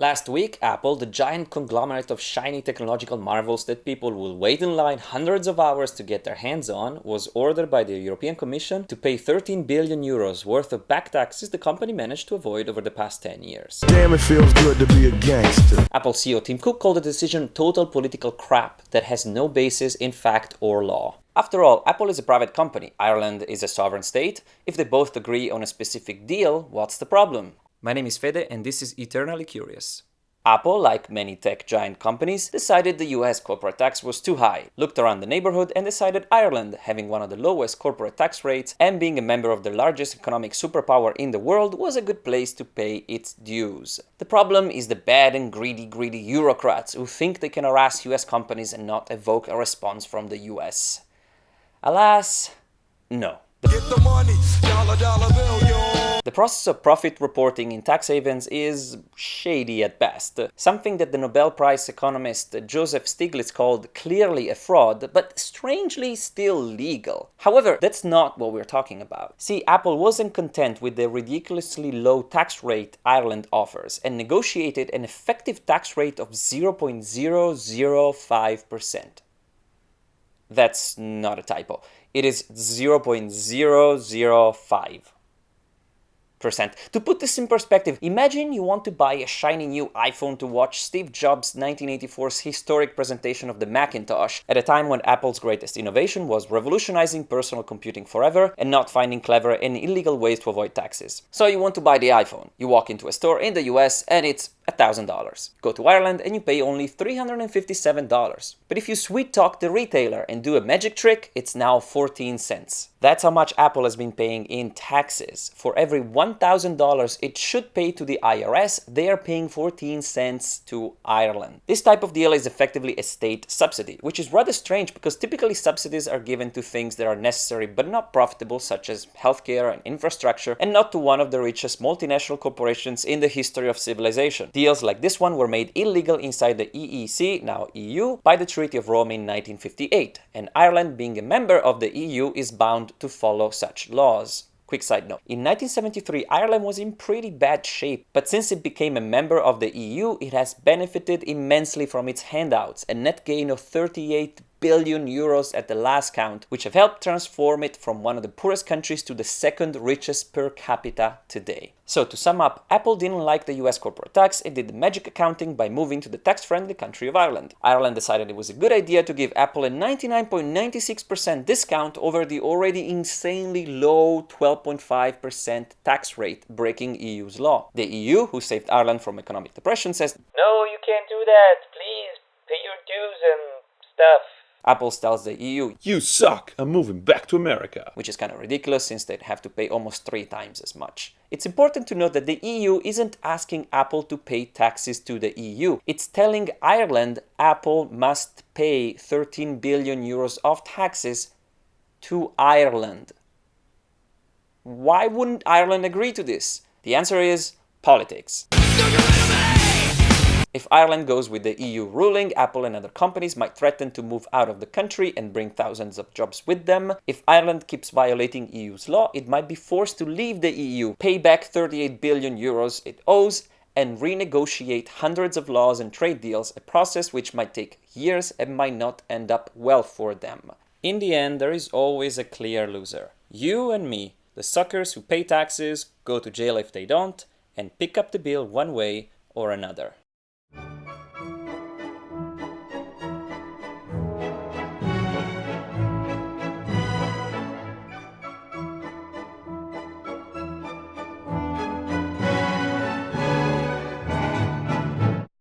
Last week, Apple, the giant conglomerate of shiny technological marvels that people will wait in line hundreds of hours to get their hands on, was ordered by the European Commission to pay 13 billion euros worth of back taxes the company managed to avoid over the past 10 years. Damn, it feels good to be a gangster. Apple CEO Tim Cook called the decision total political crap that has no basis in fact or law. After all, Apple is a private company, Ireland is a sovereign state. If they both agree on a specific deal, what's the problem? My name is Fede and this is Eternally Curious. Apple, like many tech giant companies, decided the US corporate tax was too high, looked around the neighborhood and decided Ireland, having one of the lowest corporate tax rates and being a member of the largest economic superpower in the world, was a good place to pay its dues. The problem is the bad and greedy, greedy bureaucrats who think they can harass US companies and not evoke a response from the US. Alas, no. The, money, dollar, dollar bill, process of profit reporting in tax havens is shady at best, something that the Nobel Prize economist Joseph Stiglitz called clearly a fraud, but strangely still legal. However, that's not what we're talking about. See, Apple wasn't content with the ridiculously low tax rate Ireland offers and negotiated an effective tax rate of 0.005%. That's not a typo. It is 0.005 percent. To put this in perspective, imagine you want to buy a shiny new iPhone to watch Steve Jobs' 1984's historic presentation of the Macintosh at a time when Apple's greatest innovation was revolutionizing personal computing forever and not finding clever and illegal ways to avoid taxes. So you want to buy the iPhone. You walk into a store in the US and it's $1,000. Go to Ireland and you pay only $357. But if you sweet talk the retailer and do a magic trick, it's now 14 cents. That's how much Apple has been paying in taxes. For every $1,000 it should pay to the IRS, they are paying 14 cents to Ireland. This type of deal is effectively a state subsidy, which is rather strange because typically subsidies are given to things that are necessary but not profitable such as healthcare and infrastructure and not to one of the richest multinational corporations in the history of civilization. Deals like this one were made illegal inside the EEC, now EU, by the Treaty of Rome in 1958, and Ireland being a member of the EU is bound to follow such laws. Quick side note, in 1973 Ireland was in pretty bad shape, but since it became a member of the EU, it has benefited immensely from its handouts, a net gain of 38 billion euros at the last count, which have helped transform it from one of the poorest countries to the second richest per capita today. So to sum up, Apple didn't like the US corporate tax, it did the magic accounting by moving to the tax-friendly country of Ireland. Ireland decided it was a good idea to give Apple a 99.96% discount over the already insanely low 12.5% tax rate, breaking EU's law. The EU, who saved Ireland from economic depression, says, No, you can't do that, please, pay your dues and stuff. Apple tells the EU, You suck, I'm moving back to America. Which is kind of ridiculous since they'd have to pay almost three times as much. It's important to note that the EU isn't asking Apple to pay taxes to the EU. It's telling Ireland Apple must pay 13 billion euros of taxes to Ireland. Why wouldn't Ireland agree to this? The answer is politics. If Ireland goes with the EU ruling, Apple and other companies might threaten to move out of the country and bring thousands of jobs with them. If Ireland keeps violating EU's law, it might be forced to leave the EU, pay back 38 billion euros it owes, and renegotiate hundreds of laws and trade deals, a process which might take years and might not end up well for them. In the end, there is always a clear loser. You and me, the suckers who pay taxes, go to jail if they don't, and pick up the bill one way or another.